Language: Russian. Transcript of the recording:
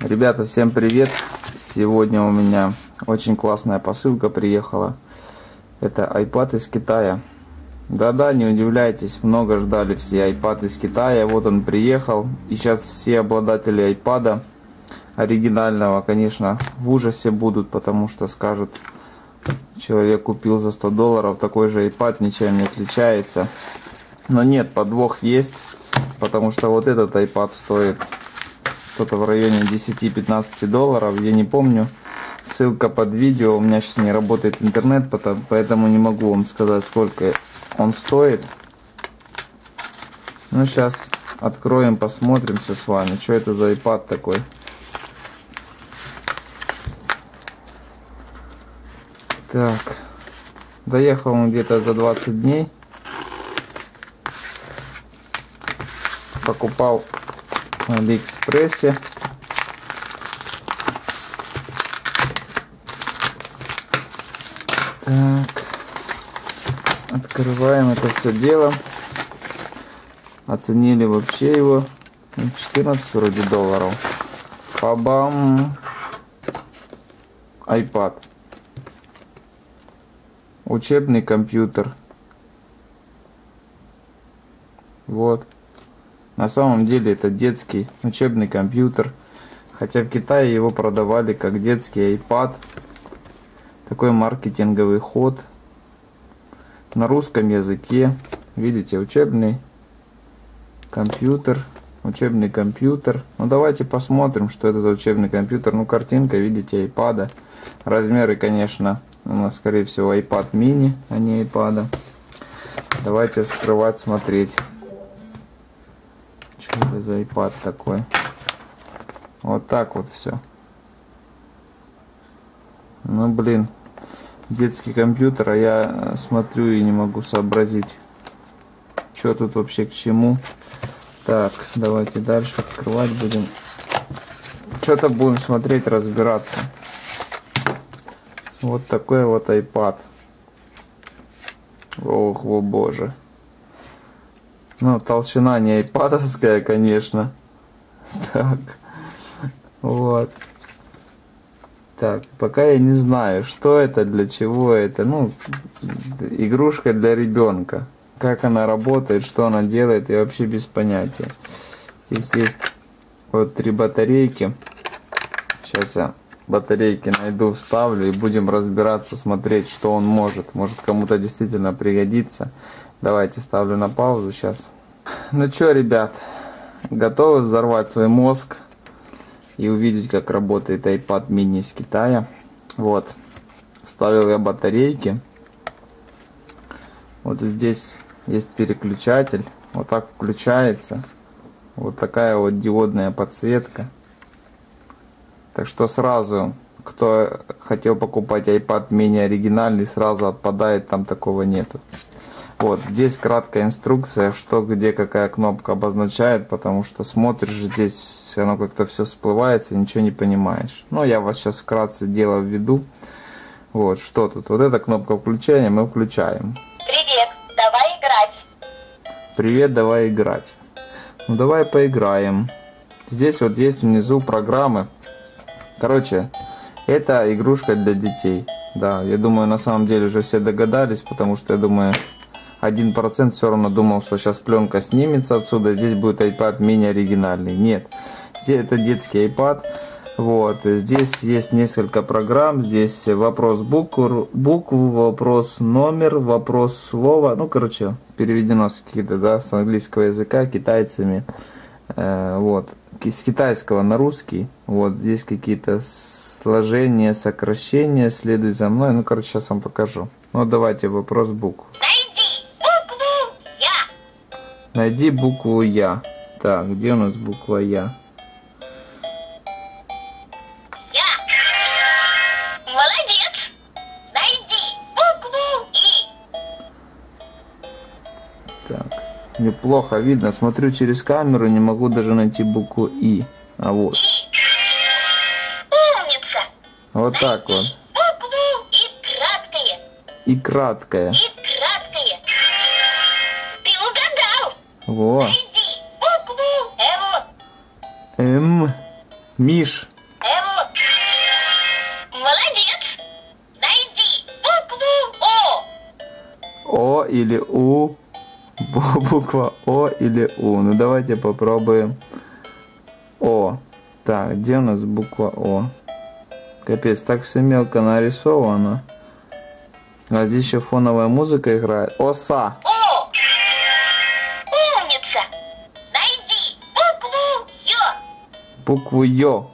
Ребята, всем привет! Сегодня у меня очень классная посылка приехала. Это iPad из Китая. Да-да, не удивляйтесь, много ждали все iPad из Китая. Вот он приехал. И сейчас все обладатели iPad оригинального, конечно, в ужасе будут, потому что скажут, человек купил за 100 долларов такой же iPad, ничем не отличается. Но нет, подвох есть, потому что вот этот iPad стоит что-то в районе 10-15 долларов, я не помню. Ссылка под видео, у меня сейчас не работает интернет, поэтому не могу вам сказать, сколько он стоит. Ну, сейчас откроем, посмотрим все с вами, что это за iPad такой. Так, доехал он где-то за 20 дней. Покупал на Алиэкспрессе. Так. Открываем это все дело. Оценили вообще его 14 ну, вроде долларов. Пабам. iPad. Учебный компьютер. Вот. На самом деле это детский учебный компьютер. Хотя в Китае его продавали как детский iPad. Такой маркетинговый ход. На русском языке. Видите, учебный компьютер. Учебный компьютер. Ну давайте посмотрим, что это за учебный компьютер. Ну картинка, видите, iPad. Размеры, конечно, у нас скорее всего iPad mini, а не iPad. Давайте вскрывать, смотреть. Это за iPad такой? Вот так вот все. Ну блин, детский компьютер, а я смотрю и не могу сообразить, что тут вообще к чему. Так, давайте дальше открывать будем. Что-то будем смотреть, разбираться. Вот такой вот iPad. Ох, о боже. Ну, толщина не айпадовская, конечно. Так. Вот. Так, пока я не знаю, что это, для чего это. Ну, игрушка для ребенка. Как она работает, что она делает, я вообще без понятия. Здесь есть вот три батарейки. Сейчас я батарейки найду, вставлю и будем разбираться, смотреть, что он может. Может кому-то действительно пригодится. Давайте ставлю на паузу сейчас. Ну что, ребят, готовы взорвать свой мозг и увидеть, как работает iPad mini из Китая. Вот, вставил я батарейки. Вот здесь есть переключатель. Вот так включается. Вот такая вот диодная подсветка. Так что сразу, кто хотел покупать iPad mini оригинальный, сразу отпадает, там такого нету. Вот, здесь краткая инструкция, что где какая кнопка обозначает, потому что смотришь здесь, оно как-то все всплывается, ничего не понимаешь. Но я вас сейчас вкратце дело введу. Вот, что тут? Вот эта кнопка включения мы включаем. Привет, давай играть. Привет, давай играть. Ну давай поиграем. Здесь вот есть внизу программы. Короче, это игрушка для детей. Да, я думаю, на самом деле уже все догадались, потому что я думаю, 1% все равно думал, что сейчас пленка снимется отсюда, здесь будет iPad мини оригинальный. Нет, здесь это детский iPad. Вот, здесь есть несколько программ, здесь вопрос букву, букву, вопрос номер, вопрос слова, ну, короче, переведено с какие-то, да, с английского языка китайцами, э, вот, с китайского на русский, вот, здесь какие-то сложения, сокращения, следуй за мной, ну, короче, сейчас вам покажу. Ну, давайте вопрос букв. Найди букву Я. Так, где у нас буква Я? Я. Молодец. Найди букву И. Так, неплохо видно. Смотрю через камеру, не могу даже найти букву И. А вот. Умница. Вот так вот. Букву И краткое. И краткое. И Во. Букву М. М. Миш. М. Молодец. Найди букву О. О или У. Бу- Буква О или У. Ну давайте попробуем. О. Так, где у нас буква О? Капец, так все мелко нарисовано. А здесь еще фоновая музыка играет. Оса. О. Умница. Найди букву Ё. Букву Ё.